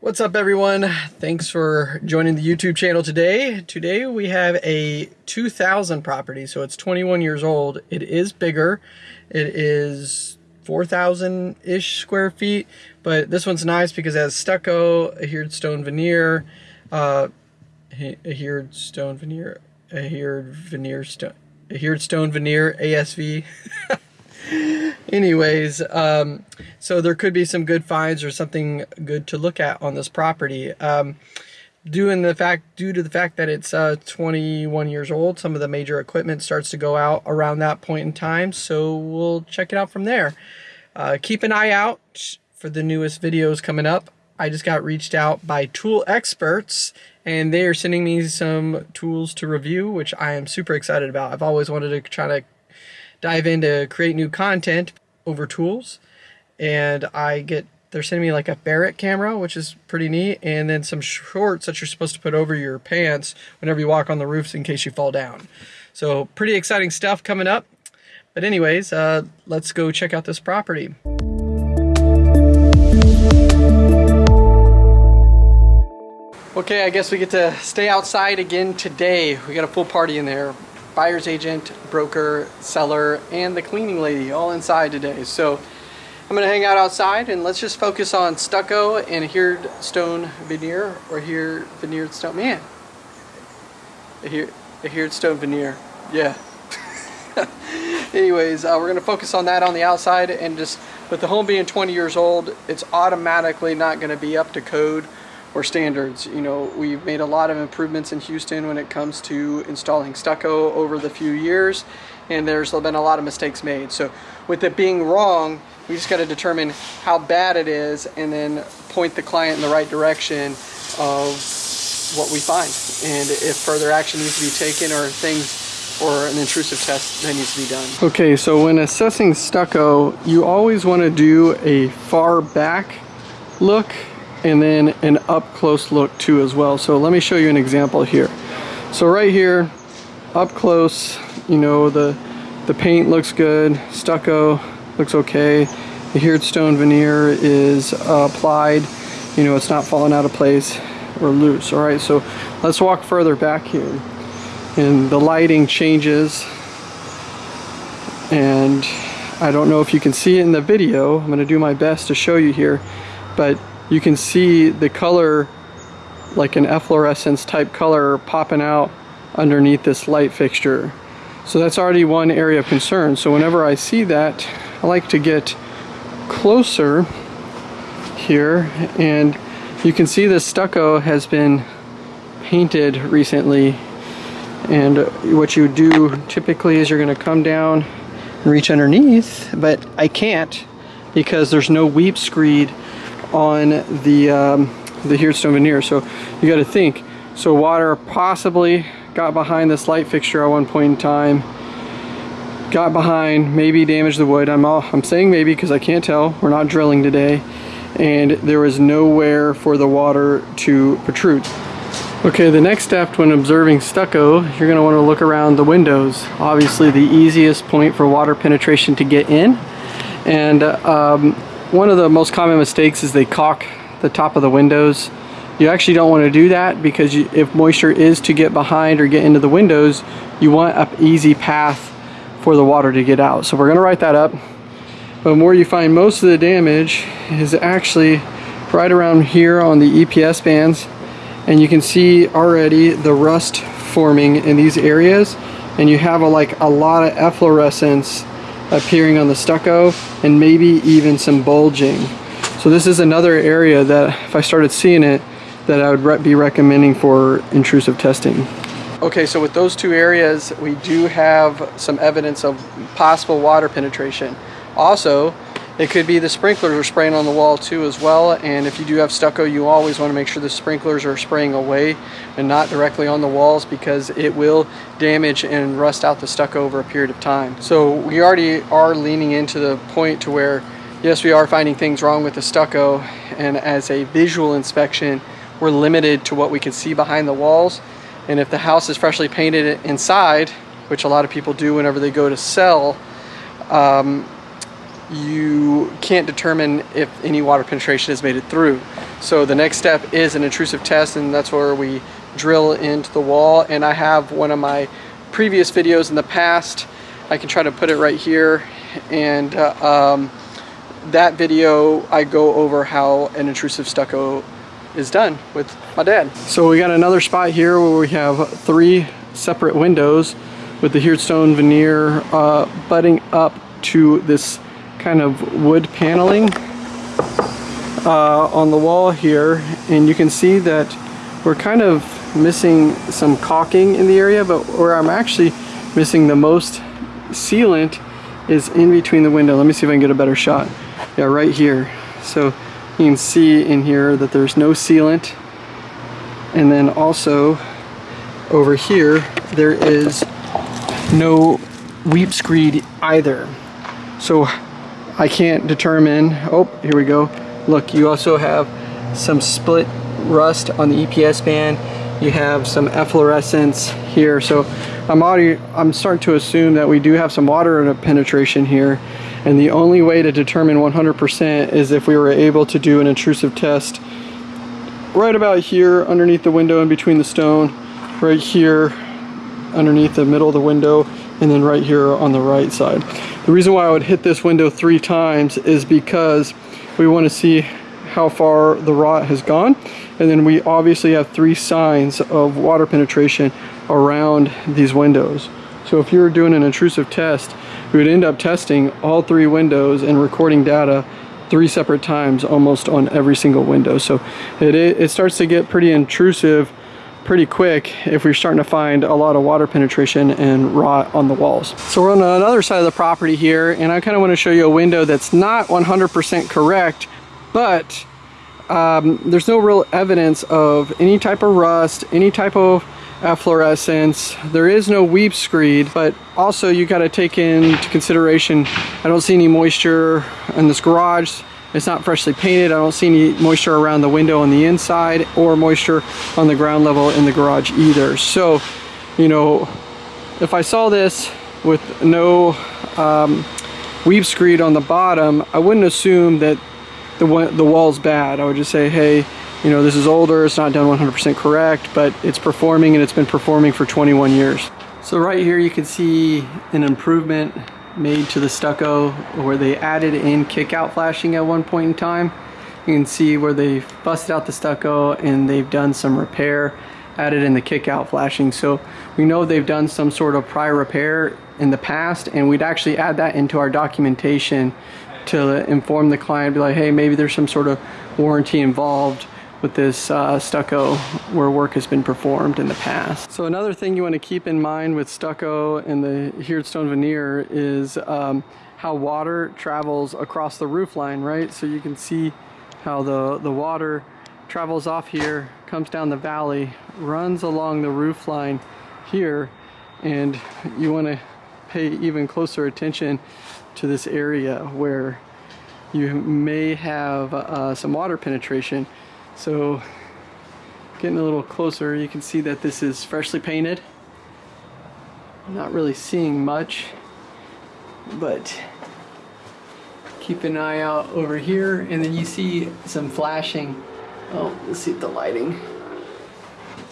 What's up everyone? Thanks for joining the YouTube channel today. Today we have a 2000 property, so it's 21 years old. It is bigger. It is 4,000-ish square feet, but this one's nice because it has stucco, adhered stone veneer, uh, adhered stone veneer, adhered veneer stone, adhered stone veneer, ASV. Anyways, um, so there could be some good finds or something good to look at on this property. Um, the fact due to the fact that it's uh, 21 years old, some of the major equipment starts to go out around that point in time. So we'll check it out from there. Uh, keep an eye out for the newest videos coming up. I just got reached out by tool experts and they are sending me some tools to review, which I am super excited about. I've always wanted to try to dive into create new content over tools and I get they're sending me like a Barrett camera, which is pretty neat, and then some shorts that you're supposed to put over your pants whenever you walk on the roofs in case you fall down. So pretty exciting stuff coming up. But anyways, uh, let's go check out this property. Okay, I guess we get to stay outside again today. We got a full party in there buyer's agent, broker, seller, and the cleaning lady all inside today. So I'm gonna hang out outside and let's just focus on stucco and adhered stone veneer or here veneered stone, man. Adhered, adhered stone veneer, yeah. Anyways, uh, we're gonna focus on that on the outside and just with the home being 20 years old, it's automatically not gonna be up to code or standards. You know, we've made a lot of improvements in Houston when it comes to installing stucco over the few years, and there's been a lot of mistakes made. So with it being wrong, we just got to determine how bad it is and then point the client in the right direction of what we find and if further action needs to be taken or things or an intrusive test that needs to be done. Okay, so when assessing stucco, you always want to do a far back look and then an up close look too as well. So let me show you an example here. So right here, up close, you know, the, the paint looks good, stucco looks okay, the adhered stone veneer is uh, applied, you know, it's not falling out of place or loose. All right, so let's walk further back here. And the lighting changes and I don't know if you can see it in the video. I'm gonna do my best to show you here, but you can see the color like an efflorescence type color popping out underneath this light fixture. So that's already one area of concern. So whenever I see that, I like to get closer here and you can see the stucco has been painted recently and what you do typically is you're going to come down and reach underneath but I can't because there's no weep screed on the um, the adhered stone veneer. So you got to think. So water possibly got behind this light fixture at one point in time. Got behind, maybe damaged the wood. I'm all, I'm saying maybe because I can't tell. We're not drilling today, and there was nowhere for the water to protrude. Okay, the next step when observing stucco, you're going to want to look around the windows. Obviously the easiest point for water penetration to get in. And um, one of the most common mistakes is they caulk the top of the windows. You actually don't want to do that because you, if moisture is to get behind or get into the windows, you want an easy path for the water to get out. So we're going to write that up. But where you find most of the damage is actually right around here on the EPS bands. And you can see already the rust forming in these areas. And you have a, like a lot of efflorescence appearing on the stucco and maybe even some bulging. So this is another area that if I started seeing it that I would re be recommending for intrusive testing. Okay, so with those two areas, we do have some evidence of possible water penetration. Also, it could be the sprinklers are spraying on the wall too as well. And if you do have stucco, you always want to make sure the sprinklers are spraying away and not directly on the walls because it will damage and rust out the stucco over a period of time. So we already are leaning into the point to where, yes, we are finding things wrong with the stucco. And as a visual inspection, we're limited to what we can see behind the walls. And if the house is freshly painted inside, which a lot of people do whenever they go to sell, um, you can't determine if any water penetration has made it through. So the next step is an intrusive test and that's where we drill into the wall. And I have one of my previous videos in the past. I can try to put it right here. And uh, um, that video, I go over how an intrusive stucco is done with my dad. So we got another spot here where we have three separate windows with the adhered stone veneer uh, butting up to this kind of wood paneling uh, on the wall here and you can see that we're kind of missing some caulking in the area but where I'm actually missing the most sealant is in between the window. Let me see if I can get a better shot. Yeah, right here. So you can see in here that there's no sealant and then also over here there is no weep screed either. So I can't determine, oh, here we go. Look, you also have some split rust on the EPS band. You have some efflorescence here. So I'm already, I'm starting to assume that we do have some water penetration here. And the only way to determine 100% is if we were able to do an intrusive test right about here underneath the window in between the stone, right here underneath the middle of the window, and then right here on the right side. The reason why I would hit this window three times is because we want to see how far the rot has gone and then we obviously have three signs of water penetration around these windows. So if you were doing an intrusive test, we would end up testing all three windows and recording data three separate times almost on every single window. So it, it starts to get pretty intrusive pretty quick if we're starting to find a lot of water penetration and rot on the walls. So we're on another side of the property here and I kind of want to show you a window that's not 100% correct but um, there's no real evidence of any type of rust, any type of efflorescence. There is no weep screed, but also you got to take into consideration, I don't see any moisture in this garage. It's not freshly painted. I don't see any moisture around the window on the inside or moisture on the ground level in the garage either. So, you know, if I saw this with no um, weep screed on the bottom, I wouldn't assume that the, the wall's bad. I would just say, hey, you know, this is older, it's not done 100% correct, but it's performing and it's been performing for 21 years. So right here you can see an improvement made to the stucco where they added in kick-out flashing at one point in time. You can see where they busted out the stucco and they've done some repair added in the kick-out flashing. So we know they've done some sort of prior repair in the past and we'd actually add that into our documentation to inform the client, be like, hey, maybe there's some sort of warranty involved with this uh, stucco where work has been performed in the past. So another thing you want to keep in mind with stucco and the adhered stone veneer is um, how water travels across the roof line, right? So you can see how the, the water travels off here, comes down the valley, runs along the roof line here, and you want to pay even closer attention to this area where you may have uh, some water penetration so getting a little closer, you can see that this is freshly painted. Not really seeing much, but keep an eye out over here. And then you see some flashing. Oh, let's see the lighting.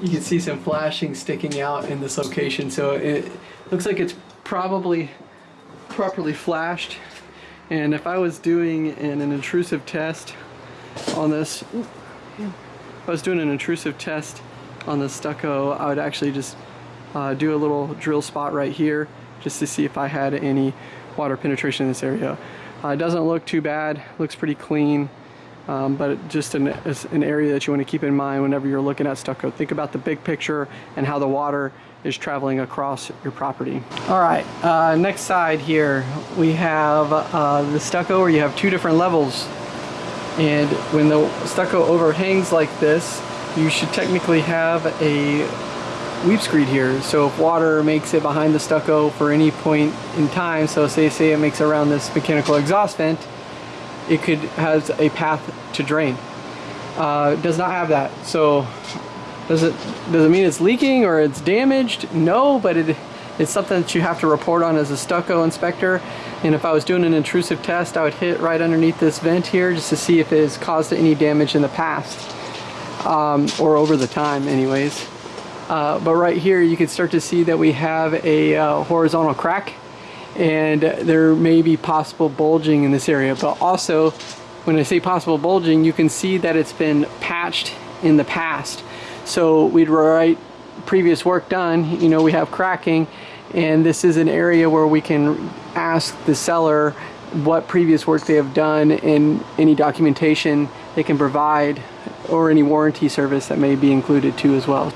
You can see some flashing sticking out in this location. So it looks like it's probably properly flashed. And if I was doing an, an intrusive test on this, if I was doing an intrusive test on the stucco, I would actually just uh, do a little drill spot right here just to see if I had any water penetration in this area. Uh, it doesn't look too bad, looks pretty clean, um, but just an, an area that you want to keep in mind whenever you're looking at stucco. Think about the big picture and how the water is traveling across your property. All right, uh, next side here, we have uh, the stucco where you have two different levels and when the stucco overhangs like this, you should technically have a weep screed here. So if water makes it behind the stucco for any point in time, so say, say it makes around this mechanical exhaust vent, it could has a path to drain. Uh, does not have that. So does it does it mean it's leaking or it's damaged? No, but it It's something that you have to report on as a stucco inspector. And if I was doing an intrusive test, I would hit right underneath this vent here just to see if it has caused any damage in the past um, or over the time anyways. Uh, but right here you can start to see that we have a uh, horizontal crack and there may be possible bulging in this area. But also, when I say possible bulging, you can see that it's been patched in the past. So we'd write previous work done, you know, we have cracking and this is an area where we can ask the seller what previous work they have done and any documentation they can provide or any warranty service that may be included too as well.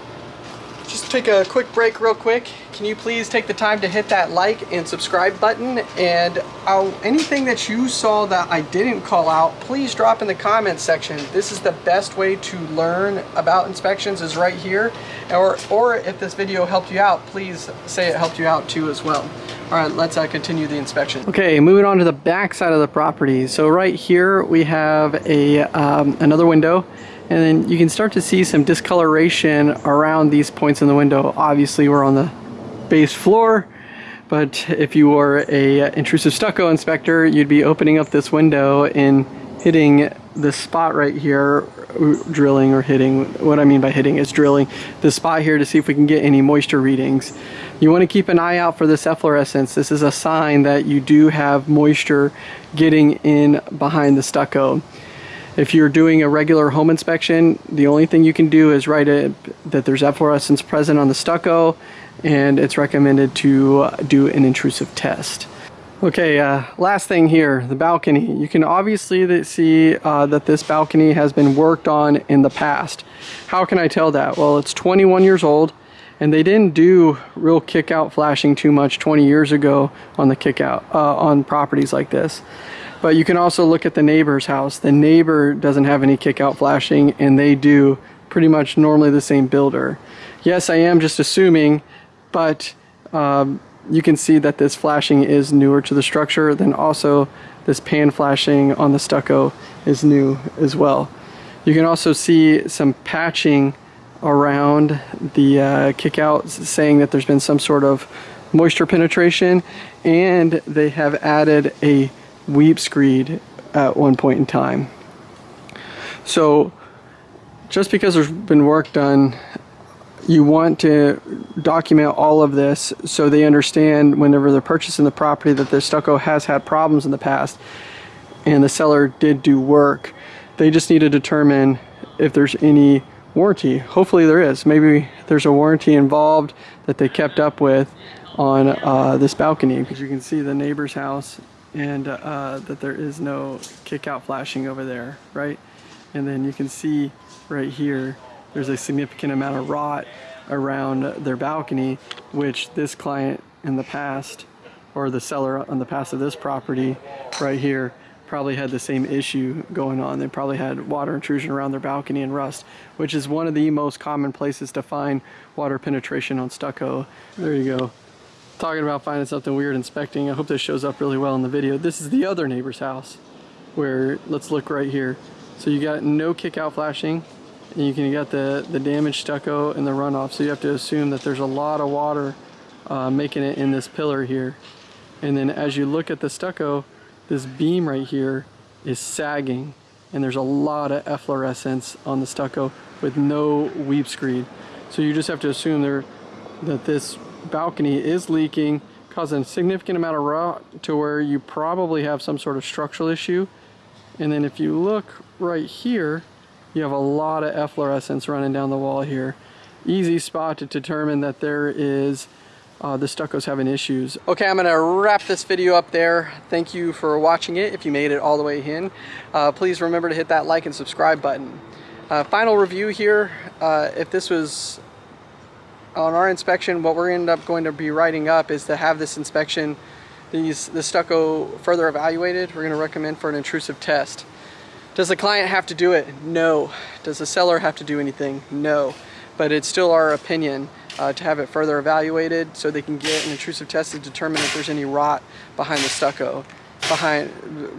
Just take a quick break real quick. Can you please take the time to hit that like and subscribe button and uh, anything that you saw that I didn't call out, please drop in the comments section. This is the best way to learn about inspections is right here. Or, or if this video helped you out, please say it helped you out too as well. All right, let's uh, continue the inspection. Okay, moving on to the back side of the property. So right here we have a um, another window and then you can start to see some discoloration around these points in the window. Obviously we're on the base floor, but if you were a uh, intrusive stucco inspector, you'd be opening up this window and hitting this spot right here, uh, drilling or hitting, what I mean by hitting is drilling the spot here to see if we can get any moisture readings. You want to keep an eye out for this efflorescence. This is a sign that you do have moisture getting in behind the stucco. If you're doing a regular home inspection, the only thing you can do is write it that there's efflorescence present on the stucco and it's recommended to do an intrusive test. Okay, uh, last thing here, the balcony. You can obviously see uh, that this balcony has been worked on in the past. How can I tell that? Well, it's 21 years old and they didn't do real kick out flashing too much 20 years ago on the kick out uh, on properties like this. But you can also look at the neighbor's house. The neighbor doesn't have any kick out flashing and they do pretty much normally the same builder. Yes, I am just assuming, but um, you can see that this flashing is newer to the structure. Then also this pan flashing on the stucco is new as well. You can also see some patching around the uh, kick out saying that there's been some sort of moisture penetration and they have added a weep screed at one point in time. So just because there's been work done, you want to document all of this so they understand whenever they're purchasing the property that the stucco has had problems in the past and the seller did do work. They just need to determine if there's any warranty. Hopefully there is. Maybe there's a warranty involved that they kept up with on uh, this balcony because you can see the neighbor's house and uh, that there is no kick out flashing over there, right? And then you can see right here, there's a significant amount of rot around their balcony, which this client in the past, or the seller on the past of this property right here, probably had the same issue going on. They probably had water intrusion around their balcony and rust, which is one of the most common places to find water penetration on stucco. There you go talking about finding something weird inspecting. I hope this shows up really well in the video. This is the other neighbor's house where, let's look right here. So you got no kick out flashing and you can you got the, the damaged stucco and the runoff. So you have to assume that there's a lot of water uh, making it in this pillar here. And then as you look at the stucco, this beam right here is sagging and there's a lot of efflorescence on the stucco with no weep screed. So you just have to assume there that this balcony is leaking, causing a significant amount of rot to where you probably have some sort of structural issue. And then if you look right here, you have a lot of efflorescence running down the wall here. Easy spot to determine that there is uh, the stucco's having issues. Okay, I'm gonna wrap this video up there. Thank you for watching it if you made it all the way in. Uh, please remember to hit that like and subscribe button. Uh, final review here, uh, if this was on our inspection, what we're end up going to be writing up is to have this inspection, these the stucco further evaluated. We're going to recommend for an intrusive test. Does the client have to do it? No. Does the seller have to do anything? No. But it's still our opinion uh, to have it further evaluated so they can get an intrusive test to determine if there's any rot behind the stucco, behind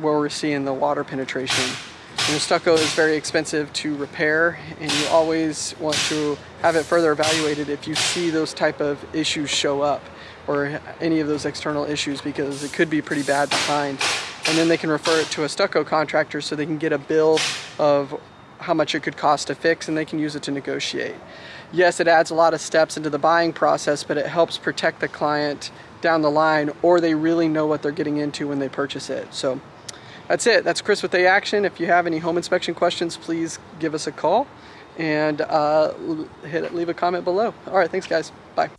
where we're seeing the water penetration. Stucco is very expensive to repair and you always want to have it further evaluated if you see those type of issues show up or any of those external issues because it could be pretty bad behind. And then they can refer it to a stucco contractor so they can get a bill of how much it could cost to fix and they can use it to negotiate. Yes, it adds a lot of steps into the buying process, but it helps protect the client down the line or they really know what they're getting into when they purchase it. So that's it. That's Chris with A Action. If you have any home inspection questions, please give us a call and uh, hit, leave a comment below. All right, thanks guys. Bye.